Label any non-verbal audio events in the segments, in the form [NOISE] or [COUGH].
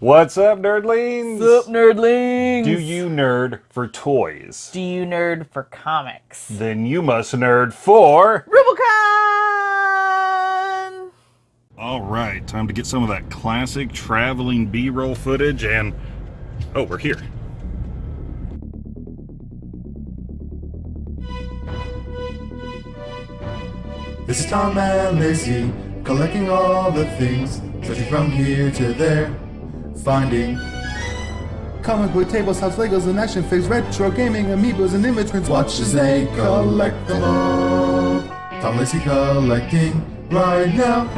What's up, nerdlings? Up, nerdlings? Do you nerd for toys? Do you nerd for comics? Then you must nerd for... Rubicon! All right, time to get some of that classic traveling B-roll footage and... Oh, we're here. This is Tom and Lacey, collecting all the things, searching from here to there, finding comic book tables, house Legos, and action figures, retro gaming, amiibos, and immigrants. Watch as they collect them all. Tom Lacey collecting right now.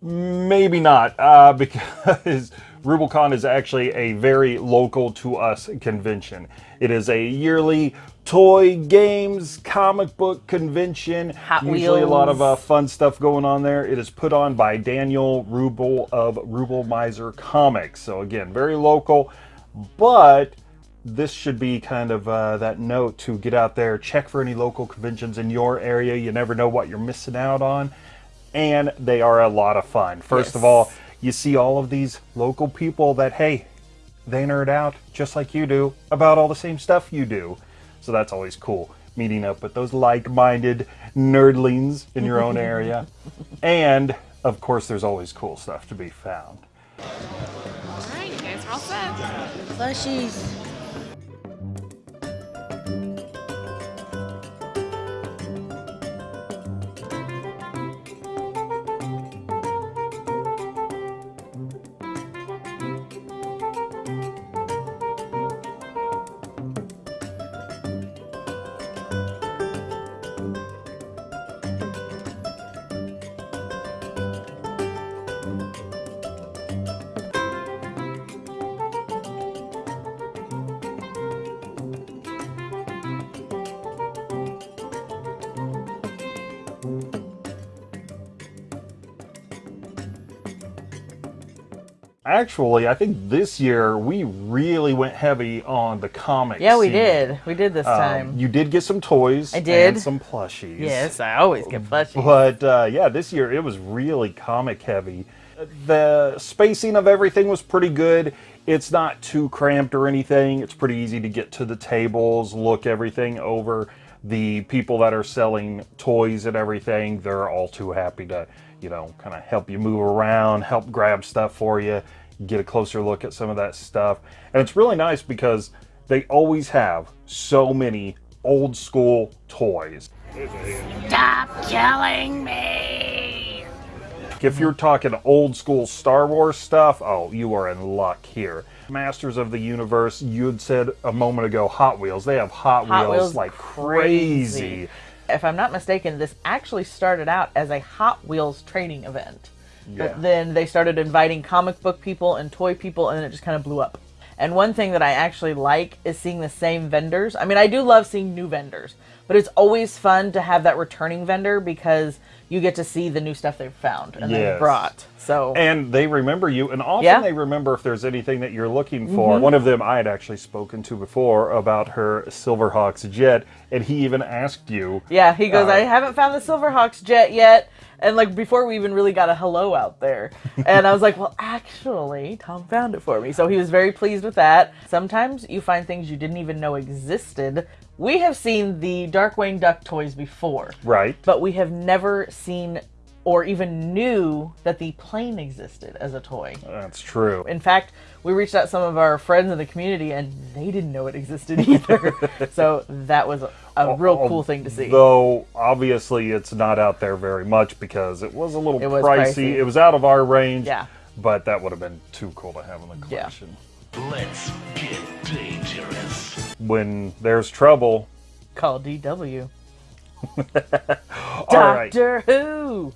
Maybe not, uh, [LAUGHS] because Rubicon is actually a very local to us convention. It is a yearly toy, games, comic book convention. Hot Usually a lot of uh, fun stuff going on there. It is put on by Daniel Rubel of Rubel Miser Comics. So again, very local, but this should be kind of uh, that note to get out there, check for any local conventions in your area. You never know what you're missing out on. And they are a lot of fun. First of all, you see all of these local people that, hey, they nerd out just like you do about all the same stuff you do. So that's always cool. Meeting up with those like minded nerdlings in your own [LAUGHS] area. And of course, there's always cool stuff to be found. Alright, you guys are all set. Plushies. Actually, I think this year we really went heavy on the comics. Yeah, we scene. did. We did this Um, time. you did get some toys. I did. And some plushies. yes, I always get plushies. But uh, yeah, this year it was really comic heavy. The spacing of everything was pretty good. It's not too cramped or anything. It's pretty easy to get to the tables, look everything over. The people that are selling toys and everything, they're all too happy to, you know, kind of help you move around, help grab stuff for you, get a closer look at some of that stuff. And it's really nice because they always have so many old school toys. Stop killing me! If you're talking old school Star Wars stuff, oh, you are in luck here. Masters of the Universe, you had said a moment ago Hot Wheels. They have Hot, Hot Wheels, Wheels like crazy. If I'm not mistaken, this actually started out as a Hot Wheels trading event. Yeah. But then they started inviting comic book people and toy people, and then it just kind of blew up. And one thing that I actually like is seeing the same vendors. I mean, I do love seeing new vendors, but it's always fun to have that returning vendor because you get to see the new stuff they've found and Yes. they've brought. So And they remember you, and often Yeah. they remember if there's anything that you're looking for. One of them I had actually spoken to before about her Silverhawks jet, and he even asked you. Yeah, he goes, Uh, I haven't found the Silverhawks jet yet. And like before we even really got a hello out there. [LAUGHS] And I was like, well, actually, Tom found it for me. So he was very pleased with that. Sometimes you find things you didn't even know existed. We have seen the Darkwing Duck toys before, Right. but we have never seen or even knew that the plane existed as a toy. That's true. In fact, we reached out to some of our friends in the community and they didn't know it existed [LAUGHS] either. [LAUGHS] so that was a, a real cool thing to see. Though obviously it's not out there very much because it was a little It was pricey. pricey. It was out of our range. Yeah. But that would have been too cool to have in the Yeah. collection. Let's get dangerous. When there's trouble, Call DW. [LAUGHS] all right. Doctor Who.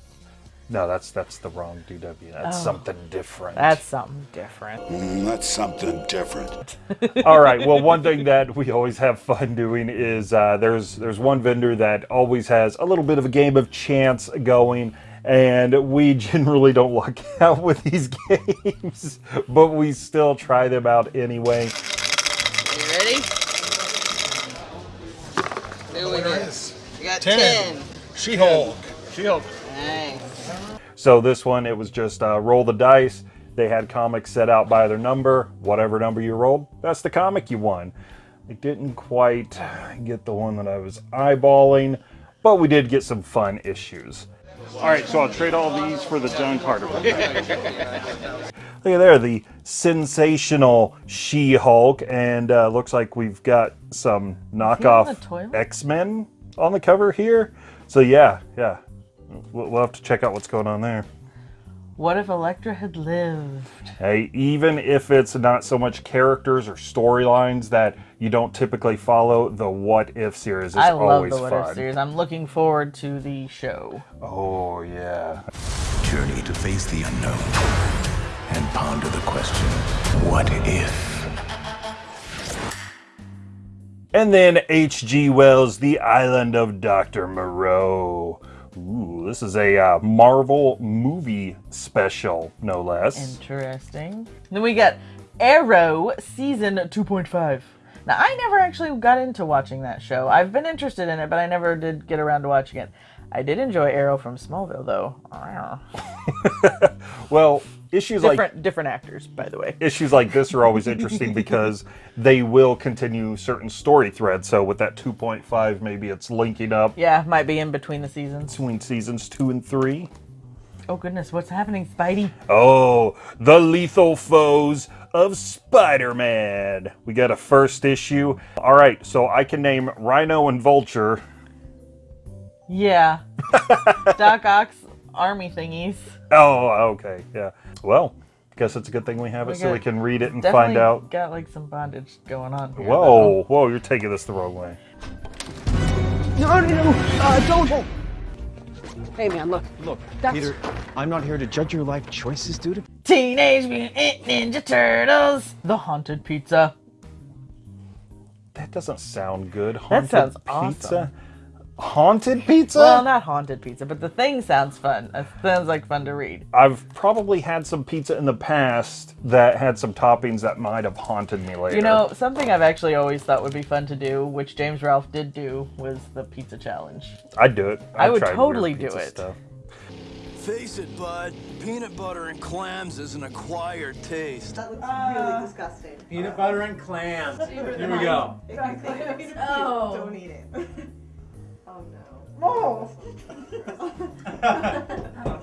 No, that's that's the wrong DW. That's Oh. something different. That's something different. Mm, that's something different. [LAUGHS] All right. Well, one thing that we always have fun doing is uh, there's there's one vendor that always has a little bit of a game of chance going, and we [LAUGHS] generally don't luck out with these games, but we still try them out anyway. You ready? Here we go. We got 10. She-Hulk. She-Hulk. Nice. So this one, it was just uh, roll the dice. They had comics set out by their number. Whatever number you rolled, that's the comic you won. I didn't quite get the one that I was eyeballing, but we did get some fun issues. All right, so I'll trade all these for the John Carter one. [LAUGHS] Look at there, the sensational She-Hulk, and uh, looks like we've got some knockoff? X-Men on the cover here. So yeah, yeah, we'll, we'll have to check out what's going on there. What if Elektra had lived? Hey, even if it's not so much characters or storylines that you don't typically follow, the What If series is I love the What fun. If series. I'm looking forward to the show. Oh yeah. Journey to face the unknown and ponder the question what if? And then H.G. Wells' The Island of Dr. Moreau. Ooh, this is a uh, Marvel movie special, no less. Interesting. Then we got Arrow season 2.5. Now, I never actually got into watching that show. I've been interested in it, but I never did get around to watching it. I did enjoy Arrow from Smallville, though. [LAUGHS] well, issues like Different, different actors, by the way. issues like this are always interesting [LAUGHS] because they will continue certain story threads. So with that 2.5, maybe it's linking up Yeah, might be in between the seasons. between seasons two and three. Oh goodness, what's happening, Spidey? Oh, the lethal foes of Spider-Man. We got a first issue. All right, so I can name Rhino and Vulture. Yeah. [LAUGHS] Doc Ock's army thingies. Oh, okay, yeah. Well, guess it's a good thing we have it We so we can read it and find out. got like some bondage going on. Here, Whoa, whoa, you're taking this the wrong way. No, no, no, uh, don't. Hey, man, look, look. That's... Peter, I'm not here to judge your life choices, dude. Teenage Mutant Ninja Turtles. The Haunted Pizza. That doesn't sound good. That Haunted sounds pizza. Haunted pizza? Well, not haunted pizza, but the thing sounds fun. It sounds like fun to read. I've probably had some pizza in the past that had some toppings that might have haunted me later. You know, something I've actually always thought would be fun to do, which James Ralph did do, was the pizza challenge. I'd do it. I I'd totally do it. Stuff. Face it, bud. Peanut butter and clams is an acquired taste. That looks really ah. disgusting. Peanut butter and clams. Here we go. Exactly. [LAUGHS] Oh. Don't eat it. [LAUGHS] oh no.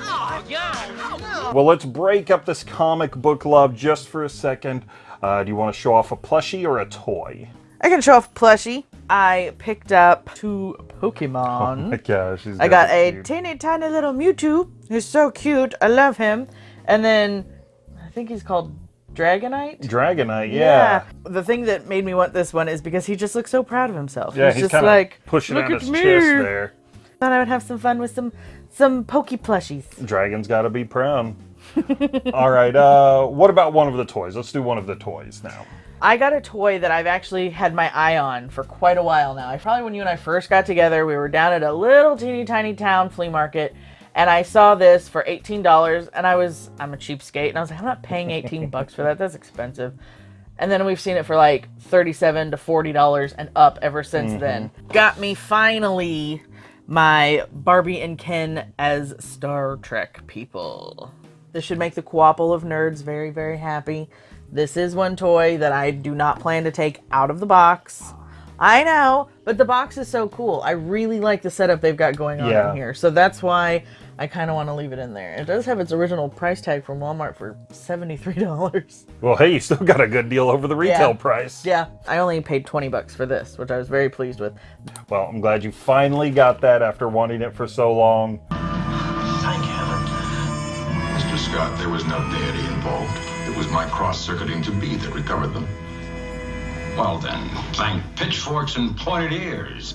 Oh, yeah. Well, let's break up this comic book love just for a second. Uh, do you want to show off a plushie or a toy? I can show off a plushie. I picked up two Pokemon. Oh my gosh, she's I got a cute. teeny tiny little Mewtwo. He's so cute. I love him. And then I think he's called Dragonite. Dragonite, yeah. The thing that made me want this one is because he just looks so proud of himself. Yeah, he's just like pushing look out at his me. chest there. Thought I would have some fun with some some pokey plushies. Dragon's got to be proud. [LAUGHS] All right, uh, what about one of the toys? Let's do one of the toys now. I got a toy that I've actually had my eye on for quite a while now. I probably when you and I first got together, we were down at a little teeny tiny town flea market, and I saw this for eighteen dollars, and I was I'm a cheapskate, and I was like, I'm not paying eighteen [LAUGHS] bucks for that. That's expensive. And then we've seen it for like thirty-seven to forty dollars and up ever since Mm-hmm. then. Got me finally my Barbie and Ken as Star Trek people. This should make the Couple of Nerds very, very happy. This is one toy that I do not plan to take out of the box. I know, but the box is so cool. I really like the setup they've got going on Yeah. in here. So that's why I kind of want to leave it in there. It does have its original price tag from Walmart for $73. Well, hey, you still got a good deal over the retail Yeah. price. Yeah, I only paid 20 bucks for this, which I was very pleased with. Well, I'm glad you finally got that after wanting it for so long. Thank heaven. Mr. Scott, there was no deity involved. It was my cross-circuiting to be that recovered them. Well then, thank pitchforks and pointed ears.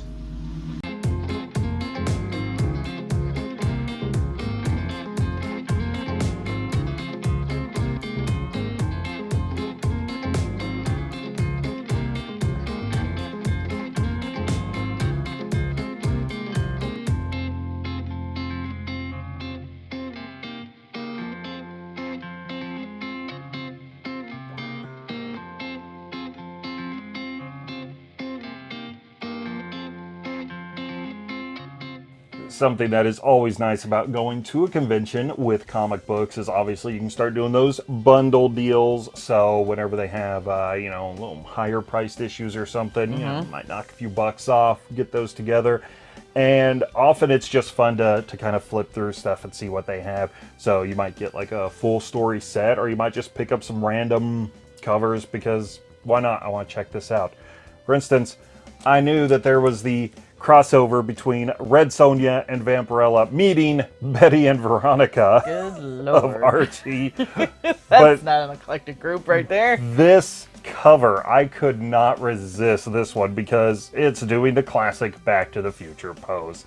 Something that is always nice about going to a convention with comic books is obviously you can start doing those bundle deals. So whenever they have, uh, you know, a little higher priced issues or something, mm -hmm. you know, Mm-hmm. might knock a few bucks off, get those together. And often it's just fun to, to kind of flip through stuff and see what they have. So you might get like a full story set, or you might just pick up some random covers because why not? I want to check this out. For instance, I knew that there was the crossover between Red Sonja and Vampirella meeting Betty and Veronica of Archie. [LAUGHS] That's but not an eclectic group right there. This cover, I could not resist this one because it's doing the classic Back to the Future pose.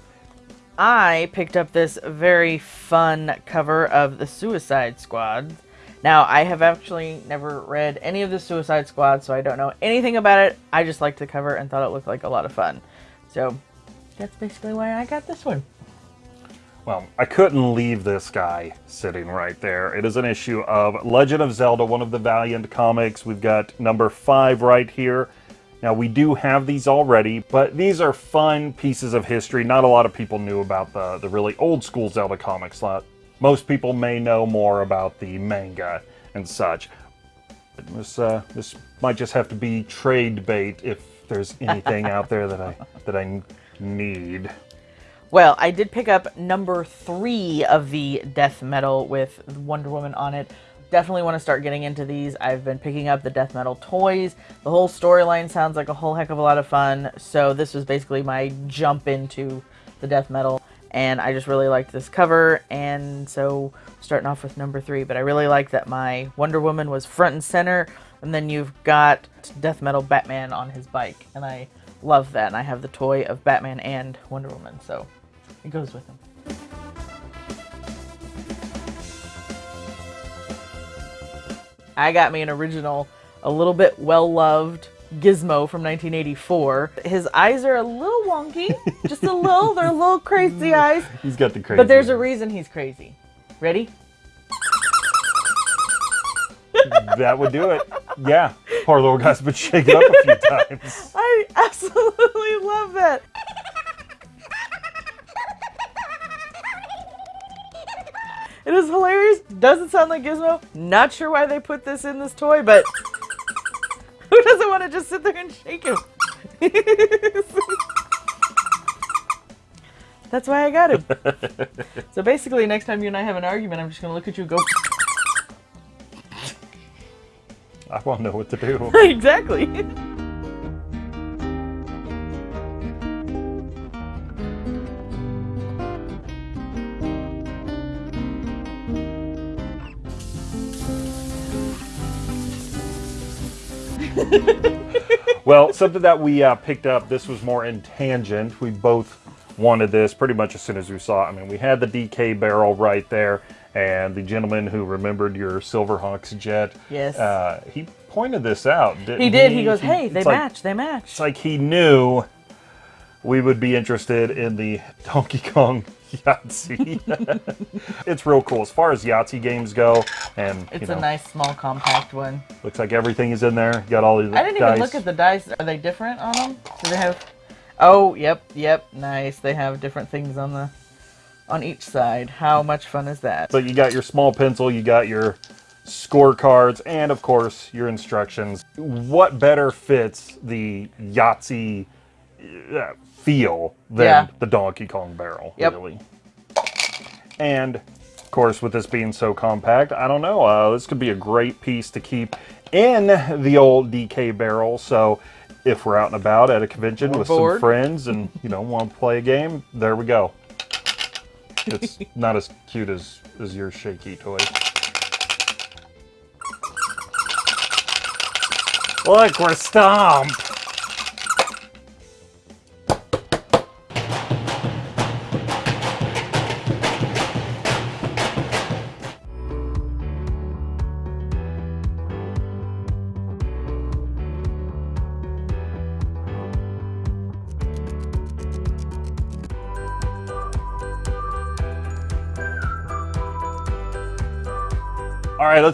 I picked up this very fun cover of the Suicide Squad. Now, I have actually never read any of the Suicide Squad, so I don't know anything about it. I just liked the cover and thought it looked like a lot of fun. So, that's basically why I got this one. Well, I couldn't leave this guy sitting right there. It is an issue of Legend of Zelda, one of the Valiant comics. We've got number five right here. Now, we do have these already, but these are fun pieces of history. Not a lot of people knew about the, the really old school Zelda comics. Most people may know more about the manga and such. This, uh, this might just have to be trade bait if there's anything out there that I, that I need. Well, I did pick up number three of the death metal with Wonder Woman on it. Definitely want to start getting into these. I've been picking up the death metal toys. The whole storyline sounds like a whole heck of a lot of fun. So this was basically my jump into the death metal. And I just really liked this cover. And so starting off with number three. But I really like that my Wonder Woman was front and center. And then you've got death metal Batman on his bike. And I love that. And I have the toy of Batman and Wonder Woman. So it goes with him. I got me an original, a little bit well-loved Gizmo from 1984. His eyes are a little wonky, just a little. They're a little crazy [LAUGHS] eyes. He's got the crazy. But there's a reason he's crazy. Ready? That would do it. Yeah, poor little guy's been shaken up a few [LAUGHS] times. I absolutely love that. It is hilarious. Doesn't sound like Gizmo. Not sure why they put this in this toy, but [LAUGHS] who doesn't want to just sit there and shake him? [LAUGHS] That's why I got him. so basically, next time you and I have an argument, I'm just going to look at you and go... I won't know what to do. [LAUGHS] exactly. well, something that we uh, picked up, this was more in tangent. We both wanted this pretty much as soon as we saw it. I mean, we had the DK barrel right there, and the gentleman who remembered your Silverhawks jet, yes, uh, he pointed this out. he did. He, he goes, "Hey, they match. Like, they match." It's like he knew we would be interested in the Donkey Kong [LAUGHS] Yahtzee. [LAUGHS] it's real cool as far as Yahtzee games go, and it's you know, a nice small compact one. Looks like everything is in there. got all the. I didn't dice. even look at the dice. Are they different on them? Do they have? Oh, yep, yep, nice. They have different things on the on each side. How much fun is that? So you got your small pencil, you got your scorecards, and of course your instructions. What better fits the Yahtzee uh, feel than yeah. the Donkey Kong barrel, yep. really? And of course, with this being so compact, I don't know. Uh, this could be a great piece to keep in the old DK barrel. So if we're out and about at a convention or with bored. some friends and you know want to play a game, there we go. It's not as cute as as your shaky toy. Look, we're stomped.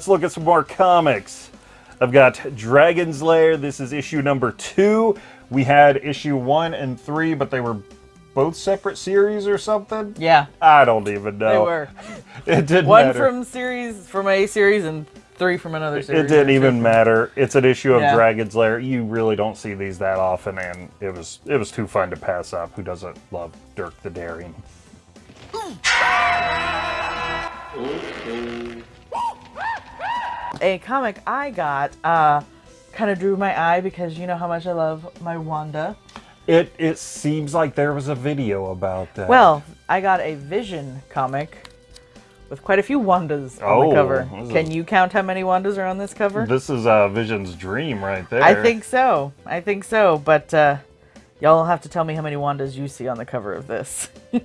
Let's look at some more comics. I've got Dragon's Lair. This is issue number two. We had issue one and three, but they were both separate series or something? Yeah. I don't even know. They were. [LAUGHS] It didn't One matter. from series from a series and three from another series. It didn't even matter. It's an issue of Yeah. Dragon's Lair. You really don't see these that often, and it was it was too fun to pass up. Who doesn't love Dirk the Daring? A comic I got uh, kind of drew my eye because you know how much I love my Wanda. It it seems like there was a video about that. Well, I got a Vision comic with quite a few Wandas on Oh, the cover. Can you count how many Wandas are on this cover? this is uh, Vision's dream right there. I think so. I think so. But uh, y'all will have to tell me how many Wandas you see on the cover of this. [LAUGHS]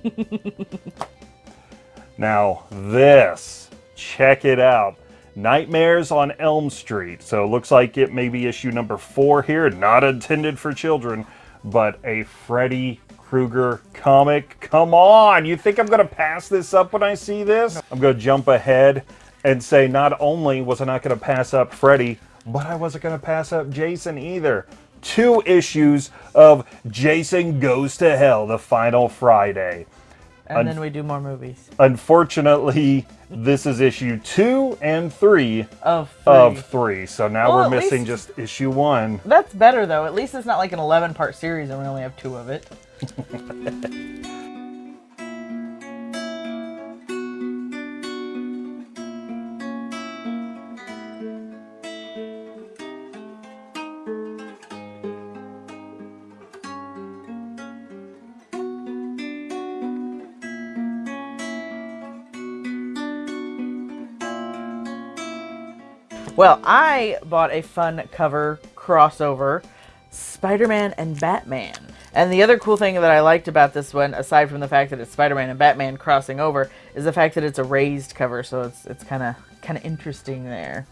Now, this, check it out. Nightmares on Elm Street. So it looks like it may be issue number four here, not intended for children, but a Freddy Krueger comic. Come on, you think I'm going to pass this up when I see this? I'm going to jump ahead and say not only was I not going to pass up Freddy, but I wasn't going to pass up Jason either. Two issues of Jason Goes to Hell, the final Friday. And Un- then we do more movies. Unfortunately, this is issue two and three Of three. of three. So now Well, we're missing least- just issue one. That's better though. At least it's not like an 11 part series and we only have two of it. [LAUGHS] Well, I bought a fun cover crossover Spider Man and Batman. And the other cool thing that I liked about this one, aside from the fact that it's Spider Man and Batman crossing over, is the fact that it's a raised cover, so it's it's kind of kind of interesting there.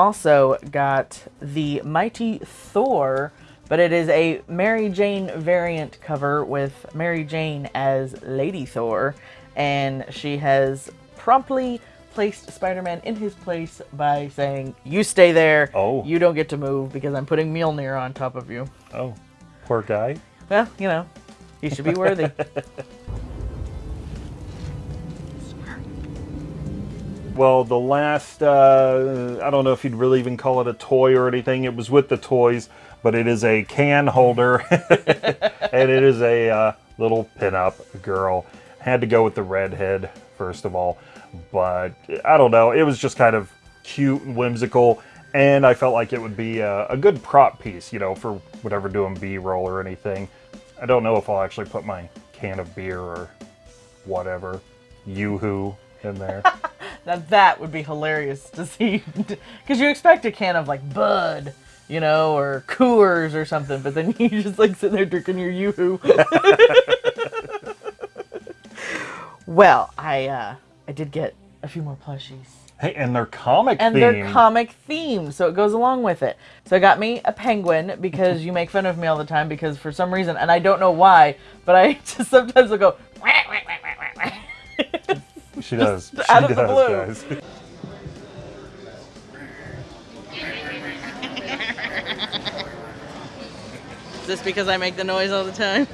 Also got the Mighty Thor, but it is a Mary Jane variant cover with Mary Jane as Lady Thor, and she has promptly placed Spider-Man in his place by saying, "You stay there. Oh. You don't get to move because I'm putting Mjolnir on top of you." Oh, poor guy. Well, you know, he should be worthy. [LAUGHS] Well, the last, uh, I don't know if you'd really even call it a toy or anything. It was with the toys, but it is a can holder, [LAUGHS] and it is a uh, little pinup girl. Had to go with the redhead, first of all, but I don't know. It was just kind of cute and whimsical, and I felt like it would be a, a good prop piece, you know, for whatever doing B-roll or anything. I don't know if I'll actually put my can of beer or whatever, yoo-hoo, in there. [LAUGHS] Now that would be hilarious to see, [LAUGHS] because you expect a can of like Bud, you know, or Coors or something, but then [LAUGHS] you just like sit there drinking your yoo-hoo. [LAUGHS] well, I uh, I did get a few more plushies. Hey, and they're comic And themed. they're comic themed, so it goes along with it. So I got me a penguin because you make fun of me all the time because for some reason, and I don't know why, but I just sometimes will go. She does. Just She out of the blue. guys. Is this because I make the noise all the time?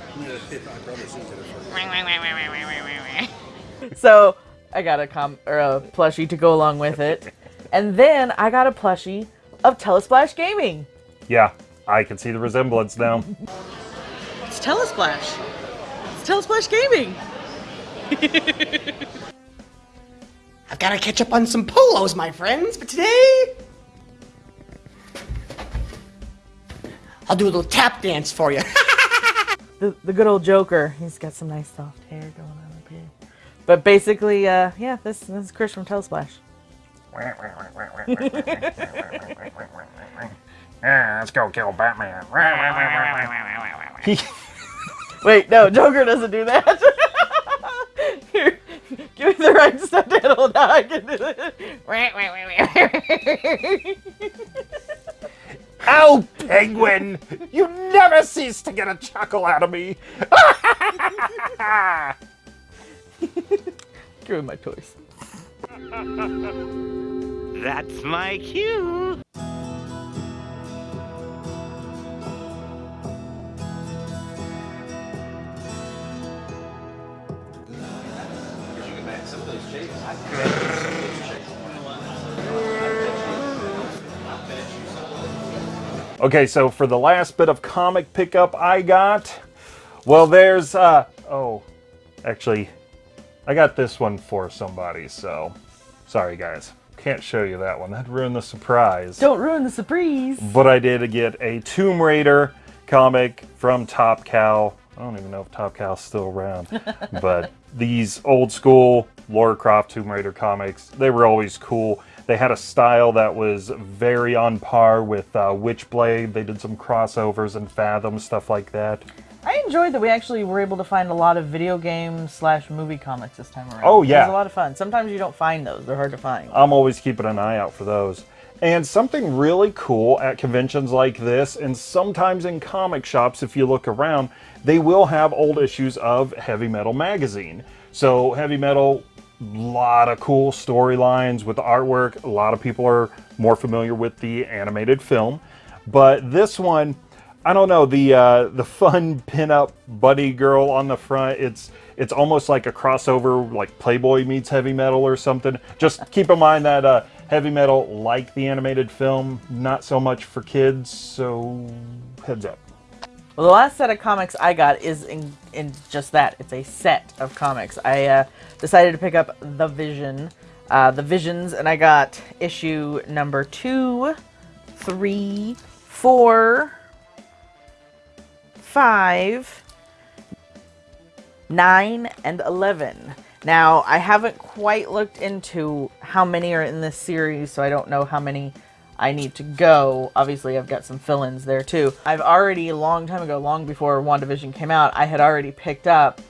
so I got a com or a plushie to go along with it, and then I got a plushie of Telesplash Gaming. Yeah, I can see the resemblance now. It's Telesplash. It's Telesplash Gaming. [LAUGHS] I've got to catch up on some polos, my friends, but today. I'll do a little tap dance for you. [LAUGHS] The the good old Joker. He's got some nice soft hair going on up here. But basically, uh, yeah, this this is Chris from Telesplash. [LAUGHS] Yeah, let's go kill Batman. [LAUGHS] Wait, no, Joker doesn't do that. Here, now I can do it. Oh, penguin! You never cease to get a chuckle out of me. [LAUGHS] Give me my toys. That's my cue. Okay, so for the last bit of comic pickup I got, well, there's, uh, oh, actually, I got this one for somebody, so sorry, guys. Can't show you that one. That'd ruin the surprise. Don't ruin the surprise. But I did get a Tomb Raider comic from Top Cow. I don't even know if Top Cow's still around, [LAUGHS] but these old school Lara Croft Tomb Raider comics, they were always cool. They had a style that was very on par with uh, Witchblade. They did some crossovers and Fathom, stuff like that. I enjoyed that we actually were able to find a lot of video game slash movie comics this time around. Oh, yeah. It was a lot of fun. Sometimes you don't find those. They're hard to find. I'm always keeping an eye out for those. And something really cool at conventions like this, and sometimes in comic shops, if you look around, they will have old issues of Heavy Metal magazine. So, Heavy Metal, a lot of cool storylines with the artwork. A lot of people are more familiar with the animated film. But this one, I don't know the uh, the fun [LAUGHS] pinup buddy girl on the front. It's it's almost like a crossover, like Playboy meets Heavy Metal or something. Just keep in mind that uh, Heavy Metal, like the animated film, not so much for kids. So heads up. Well, the last set of comics I got is in, in just that. It's a set of comics. I uh, decided to pick up The Vision, uh, The Visions, and I got issue number two, three, four, five, nine, and 11. Now, I haven't quite looked into how many are in this series, so I don't know how many I need to go. Obviously, I've got some fill-ins there too. I've already, a long time ago, long before WandaVision came out, I had already picked up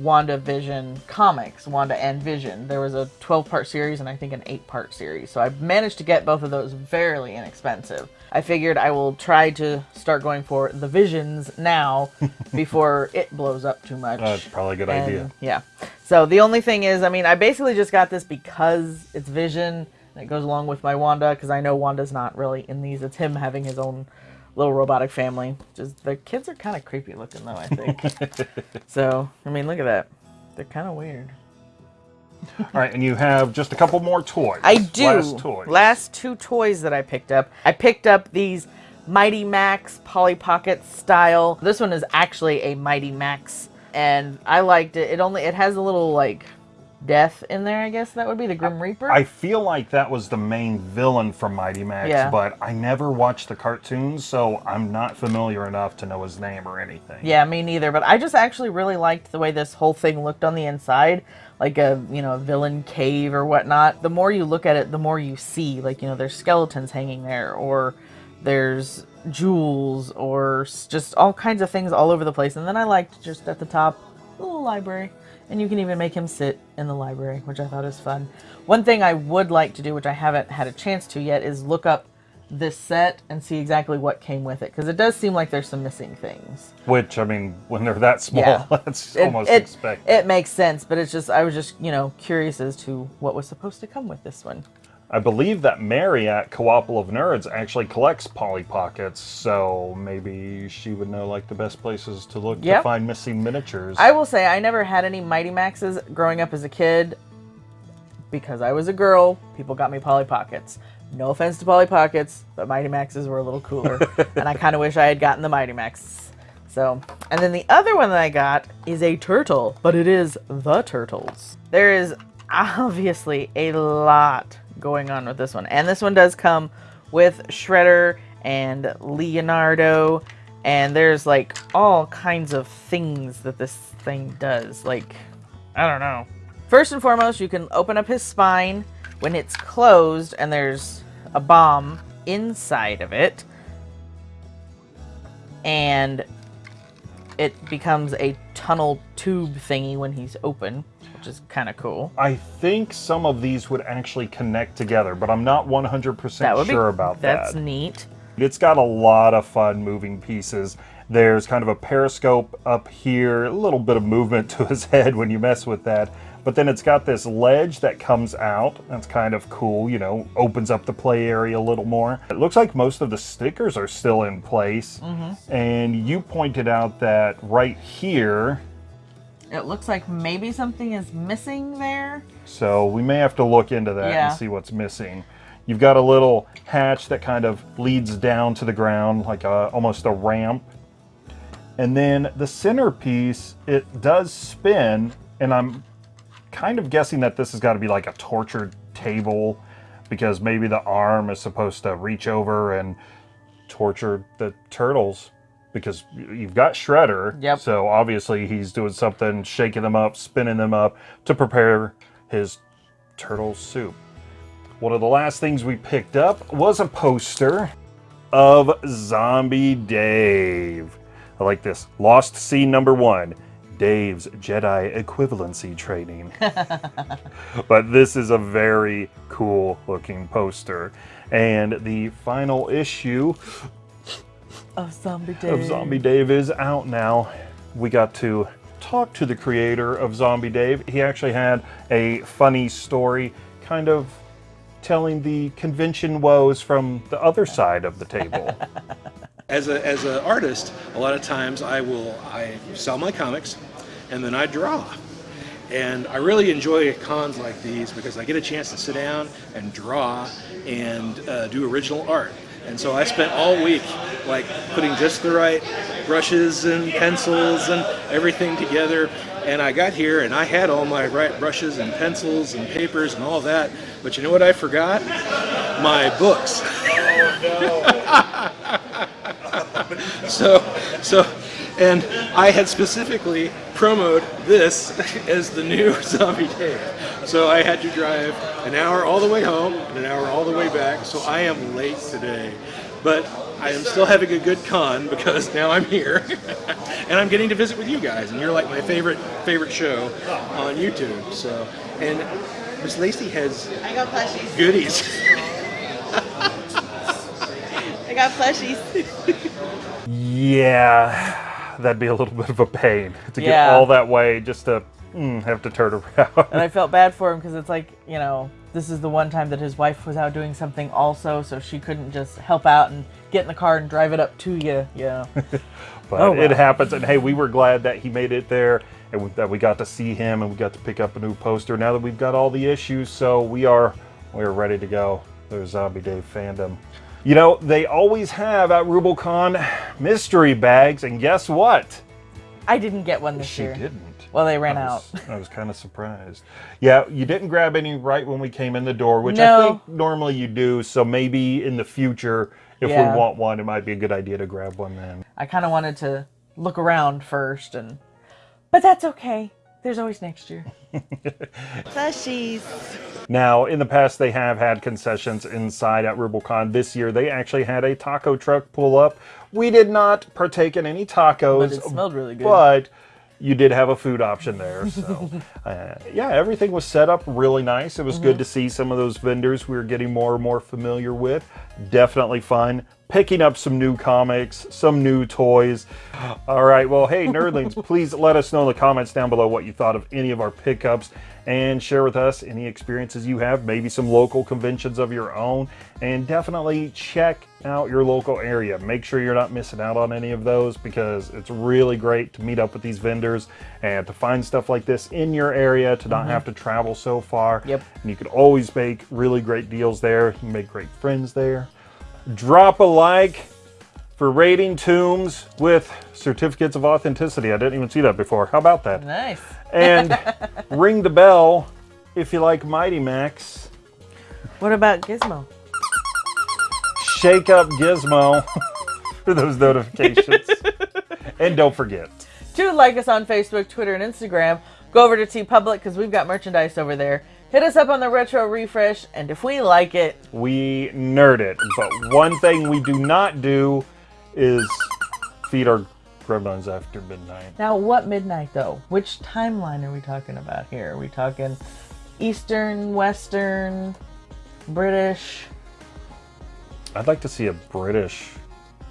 WandaVision comics, Wanda and Vision. There was a 12-part series and I think an 8-part series. So I've managed to get both of those fairly inexpensive. I figured I will try to start going for the Visions now [LAUGHS] before it blows up too much. That's probably a good And, idea. Yeah. So the only thing is, I mean, I basically just got this because it's Vision and it goes along with my Wanda because I know Wanda's not really in these. It's him having his own little robotic family. Just the kids are kind of creepy looking though, I think. [LAUGHS] so I mean, look at that. They're kind of weird. All right, and you have just a couple more toys. I do. Last toys. Last two toys that I picked up. I picked up these Mighty Max Polly Pocket style. This one is actually a Mighty Max, and I liked it. It only it has a little like death in there. I guess that would be the Grim Reaper. I feel like that was the main villain from Mighty Max, Yeah. but I never watched the cartoons, so I'm not familiar enough to know his name or anything. Yeah, me neither. But I just actually really liked the way this whole thing looked on the inside, like a you know a villain cave or whatnot. The more you look at it, the more you see. Like you know, there's skeletons hanging there, or there's jewels, or just all kinds of things all over the place. And then I liked just at the top, a little library. And you can even make him sit in the library, which I thought was fun. One thing I would like to do, which I haven't had a chance to yet, is look up this set and see exactly what came with it. Because it does seem like there's some missing things. Which, I mean, when they're that small, Yeah. [LAUGHS] that's It- almost it, expected. It makes sense, but it's just, I was just, you know, curious as to what was supposed to come with this one. I believe that Mary at of Nerds actually collects Polly Pockets, so maybe she would know like the best places to look Yep. to find missing miniatures. I will say, I never had any Mighty Maxes growing up as a kid. Because I was a girl, people got me Polly Pockets. No offense to Polly Pockets, but Mighty Maxes were a little cooler. [LAUGHS] and I kind of wish I had gotten the Mighty Max. So, and then the other one that I got is a turtle, but it is the Turtles. There is obviously a lot going on with this one. And this one does come with Shredder and Leonardo. And there's like all kinds of things that this thing does. Like, I don't know. First and foremost, you can open up his spine when it's closed and there's a bomb inside of it. And it becomes a tunnel tube thingy when he's open, which is kind of cool. I think some of these would actually connect together, but I'm not 100% sure be, about that's that. That's neat. It's got a lot of fun moving pieces. There's kind of a periscope up here, a little bit of movement [LAUGHS] to his head when you mess with that. But then it's got this ledge that comes out. That's kind of cool, you know, opens up the play area a little more. It looks like most of the stickers are still in place. Mhm. And you pointed out that right here, It looks like maybe something is missing there. So we may have to look into that Yeah. and see what's missing. You've got a little hatch that kind of leads down to the ground, like a, almost a ramp. And then the centerpiece, it does spin, and I'm kind of guessing that this has got to be like a tortured table because maybe the arm is supposed to reach over and torture the turtles because you've got Shredder. Yep. So obviously he's doing something, shaking them up, spinning them up to prepare his turtle soup. One of the last things we picked up was a poster of Zombie Dave. I like this. Lost Scene number one. Dave's Jedi equivalency training. [LAUGHS] but this is a very cool looking poster. And the final issue Of Zombie Dave. of Zombie Dave is out now. We got to talk to the creator of Zombie Dave. He actually had a funny story, kind of telling the convention woes from the other side of the table. [LAUGHS] As a as an artist, a lot of times I will I sell my comics, and then I draw. And I really enjoy cons like these because I get a chance to sit down and draw and uh, do original art. And so I spent all week like putting just the right brushes and pencils and everything together. And I got here and I had all my right brushes and pencils and papers and all that. But you know what I forgot? My books. [LAUGHS] [LAUGHS] so, so, and I had specifically promoted this [LAUGHS] as the new [LAUGHS] Zombie Dave. So I had to drive an hour all the way home and an hour all the way back. So I am late today, but I am still having a good con because now I'm here and I'm getting to visit with you guys. And you're like my favorite favorite show on YouTube. So, and Miss Lacey has I got plushies. goodies. I got plushies. Yeah, that'd be a little bit of a pain to get all that way just to mm, have to turn around. and I [LAUGHS] felt bad for him because it's like, you know, this is the one time that his wife was out doing something also, so she couldn't just help out and get in the car and drive it up to you, you know. [LAUGHS] but Oh, it happens. And hey, we were glad that he made it there and we- that we got to see him and we got to pick up a new poster. Now that we've got all the issues, so we are we are ready to go. There's Zombie Dave fandom. You know, they always have at Rubicon mystery bags, and guess what? I didn't get one this She year. didn't. Well, they ran I out. [LAUGHS] I was kind of surprised. Yeah, you didn't grab any right when we came in the door, which I think normally you do. So maybe in the future, if Yeah. we want one, it might be a good idea to grab one then. I kind of wanted to look around first, and but that's okay. There's always next year. [LAUGHS] Plushies. Now, in the past, they have had concessions inside at Rubicon. This year, they actually had a taco truck pull up. We did not partake in any tacos, But it smelled really good. But you did have a food option there. So, [LAUGHS] uh, yeah, everything was set up really nice. It was good Mhm. to see some of those vendors we were getting more and more familiar with. Definitely fun. Picking up some new comics, some new toys. All right, well, hey, nerdlings, [LAUGHS] please let us know in the comments down below what you thought of any of our pickups and share with us any experiences you have, maybe some local conventions of your own, and definitely check out your local area. Make sure you're not missing out on any of those because it's really great to meet up with these vendors and to find stuff like this in your area to not Mhm. have to travel so far. Yep. And you can always make really great deals there. You can make great friends there. Drop a like for rating tombs with certificates of authenticity. I didn't even see that before. How about that? Nice. And [LAUGHS] ring the bell if you like Mighty Max. What about Gizmo? Shake up Gizmo [LAUGHS] for those notifications. [LAUGHS] and don't forget, to like us on Facebook, Twitter, and Instagram. Go over to TeePublic because we've got merchandise over there. Hit us up on the retro refresh, and if we like it, we nerd it. But one thing we do not do is feed our Gremlins After Midnight. Now, what midnight though? Which timeline are we talking about here? Are we talking Eastern, Western, British? I'd like to see a British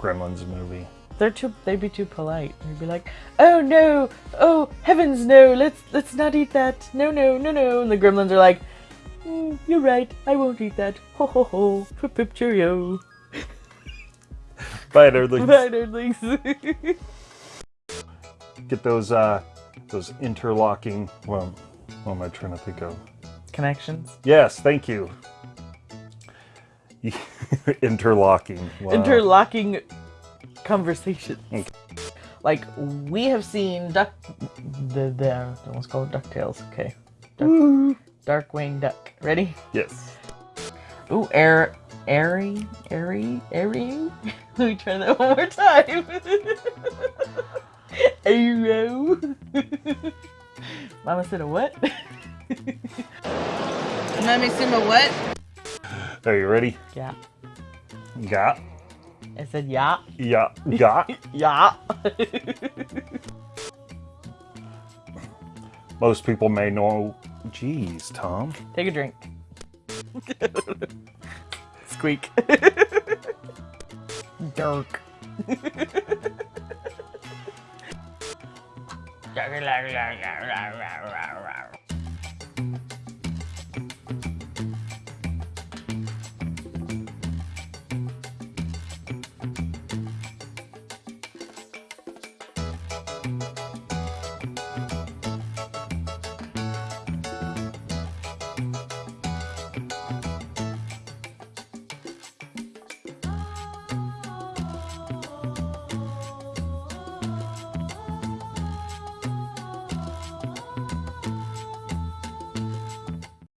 Gremlins movie. They're too. They'd be too polite. They'd be like, "Oh no! Oh heavens no! Let's let's not eat that! No no no no!" And the Gremlins are like, mm, "You're right. I won't eat that. Ho ho ho! Pip pip cheerio." Bye, nerdlings. [LAUGHS] Bye, nerdlings. Get those uh, those interlocking. Well, what am I trying to think of? Connections. Yes, thank you. [LAUGHS] interlocking. Wow. Interlocking conversations. Like we have seen Duck. The the almost called Ducktales. Okay. Duck, Darkwing Duck. Ready? Yes. Ooh, air, airy, airy, airy. [LAUGHS] Let me try that one more time. [LAUGHS] Arrow. [LAUGHS] Mama said a what? Mommy said a what? Are you ready? Yeah. Yeah. I said yeah. Yeah. Yeah. yeah. Most people may know. Jeez, Tom. Take a drink. Squeak. [LAUGHS] Dark. [LAUGHS]